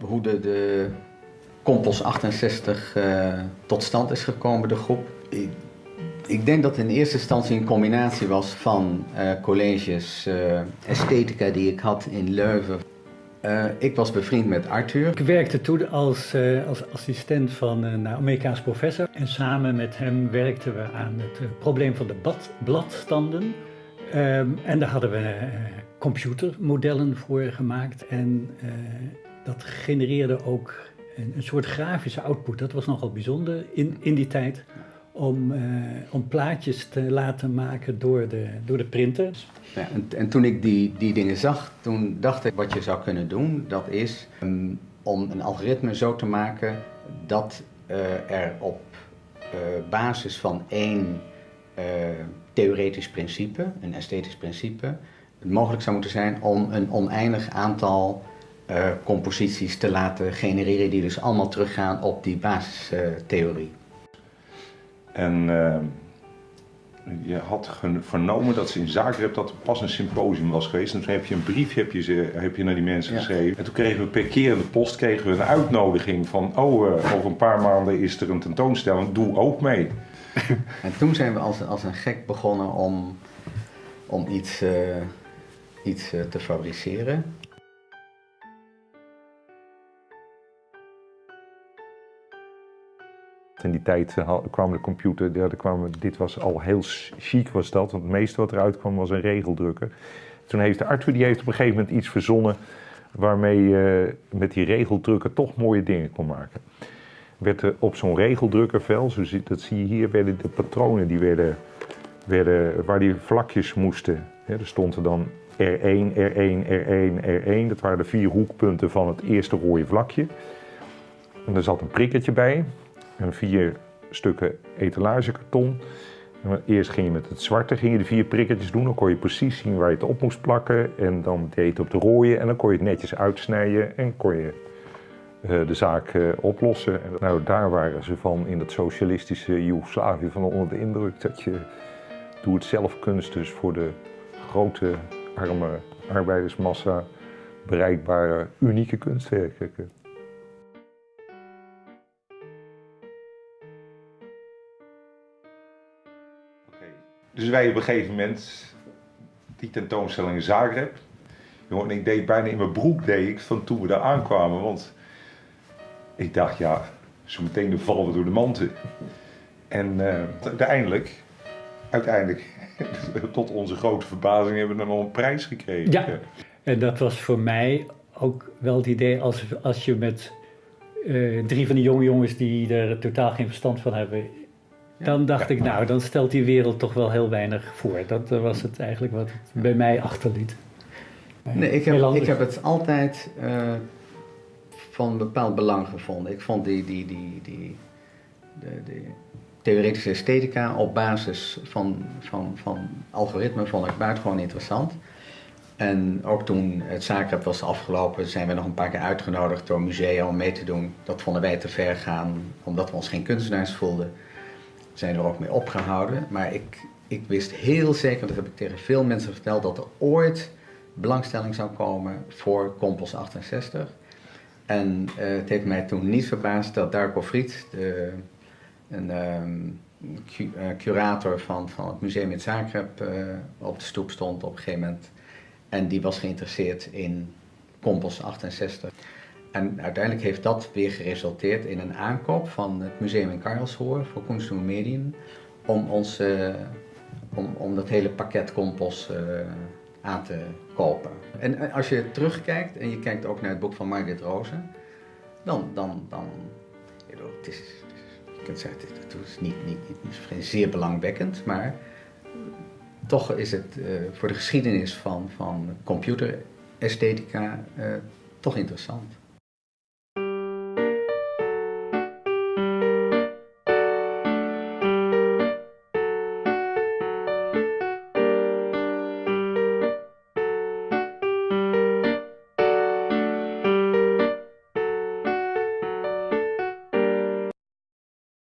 hoe de, de Compos 68 uh, tot stand is gekomen, de groep. Ik, ik, denk dat het in eerste instantie een combinatie was van uh, colleges uh, esthetica die ik had in Leuven. Ik was bevriend met Arthur. Ik werkte toen als, als assistent van een Amerikaans professor. En samen met hem werkten we aan het probleem van de bad, bladstanden. Um, en daar hadden we computermodellen voor gemaakt. En dat genereerde ook een, een, soort grafische output. Dat was nogal bijzonder in, in die tijd. Om, uh, om plaatjes te laten maken door de, door de printer. Ja, en, en, toen ik die, die dingen zag, toen dacht ik wat je zou kunnen doen, dat is um, om een algoritme zo te maken dat uh, er op basis van één theoretisch principe, een esthetisch principe, het mogelijk zou moeten zijn om een oneindig aantal uh, composities te laten genereren die dus allemaal teruggaan op die basistheorie. en uh, je had vernomen dat ze in Zagreb dat er pas een symposium was geweest. En toen heb je een brief heb je, ze, heb je naar die mensen ja. geschreven. En toen kregen we per keer in de post kregen we een uitnodiging van... oh, uh, over een paar maanden is er een tentoonstelling, doe ook mee. en toen zijn we als, als een gek begonnen om, om iets, iets te fabriceren. In die tijd uh, kwam de computer, dit was al heel chic was dat, want het meeste wat eruit kwam was een regeldrukker. Toen heeft de Arthur die heeft op een gegeven moment iets verzonnen waarmee je uh, met die regeldrukker toch mooie dingen kon maken. Werd er op zo'n regeldrukkervel, zo dat zie je hier, werden de patronen die werden, werden waar die vlakjes moesten. Ja, er stond er dan R1, R1, R1, R1. Dat waren de vier hoekpunten van het eerste rode vlakje. En er zat een prikkertje bij en vier stukken etalagekarton. Eerst ging je met het zwarte ging je de vier prikketjes doen. Dan kon je precies zien waar je het op moest plakken. En dan deed je het op de rode. En dan kon je het netjes uitsnijden. En kon je uh, de zaak uh, oplossen. En nou, daar waren ze van in dat socialistische Joegoslavië van onder de indruk. Dat je doe het zelf kunst dus voor de grote arme arbeidersmassa bereikbare unieke kunstwerken. Dus wij op een gegeven moment die tentoonstelling in Zagreb. Jongen, ik deed bijna in mijn broek deed ik van toen we daar aankwamen. Want ik dacht, ja, zo meteen vallen we door de manten. En uh, uiteindelijk, uiteindelijk, tot onze grote verbazing, hebben we dan nog een prijs gekregen. Ja, en dat was voor mij ook wel het idee als, als je met uh, drie van die jonge jongens die er totaal geen verstand van hebben dan dacht ik, nou, dan stelt die wereld toch wel heel weinig voor. Dat was het eigenlijk wat het bij mij achterliet. Nee, ik heb, ik heb het altijd uh, van bepaald belang gevonden. Ik vond die, die, die, die de, de theoretische esthetica op basis van, van, van algoritmen vond ik buitengewoon interessant. En ook toen het Zagreb was afgelopen, zijn we nog een paar keer uitgenodigd door musea om mee te doen. Dat vonden wij te ver gaan, omdat we ons geen kunstenaars voelden zijn er ook mee opgehouden. Maar ik, ik wist heel zeker, dat heb ik tegen veel mensen verteld, dat er ooit belangstelling zou komen voor Compos 68. En uh, het heeft mij toen niet verbaasd dat Darko Fried, de, een cu uh, curator van, van het museum in Zagreb, uh, op de stoep stond op een gegeven moment. En die was geïnteresseerd in Compos 68. En uiteindelijk heeft dat weer geresulteerd in een aankoop van het museum in Karlsruhe voor Kunst en Medien om, ons, om, om dat hele pakket compost uh, aan te kopen. En als je terugkijkt en je kijkt ook naar het boek van Margaret Rozen, dan, dan, dan het is, zeggen, het is niet, niet, zeer belangwekkend, maar toch is het uh, voor de geschiedenis van, van computeresthetica toch interessant.